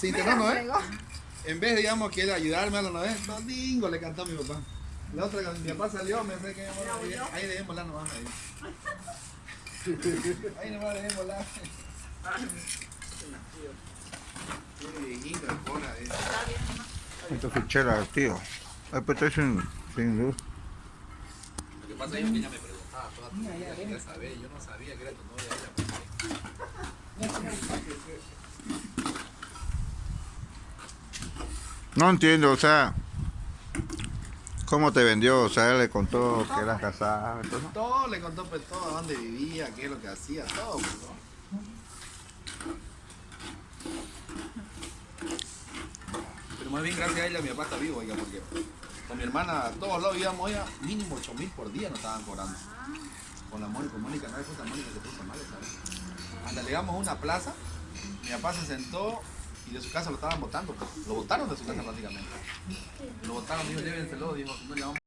se internó Noé. En vez, digamos, que él ayudarme a la Noé, domingo le cantó a mi papá. La otra, cuando mi papá salió, me fue que ahí, ahí dejémosla nomás. Ahí, ahí nomás dejémosla. Tiene viejito, el cola, eh. Esta fichera, tío. Ay, pues estoy sin, sin luz. Lo que pasa es que ella me preguntaba toda tu vida, yo no sabía que era tu novia ella. No entiendo, o sea, ¿cómo te vendió? O sea, él le contó que eras casada. Entonces, Todo le contó pues todo, dónde vivía, qué es lo que hacía, todo. Pues, ¿no? Pero más bien gracias a ella mi papá está vivo, oiga, porque con mi hermana a todos lados íbamos, oiga, mínimo 8 mil por día nos estaban cobrando. Con la Mónica, con Mónica, no puta Mónica se puso mal, ¿sabes? Hasta llegamos a una plaza, mi papá se sentó y de su casa lo estaban botando, pues. lo botaron de su casa prácticamente. Lo botaron, dijo, llévenselo, dijo, no le vamos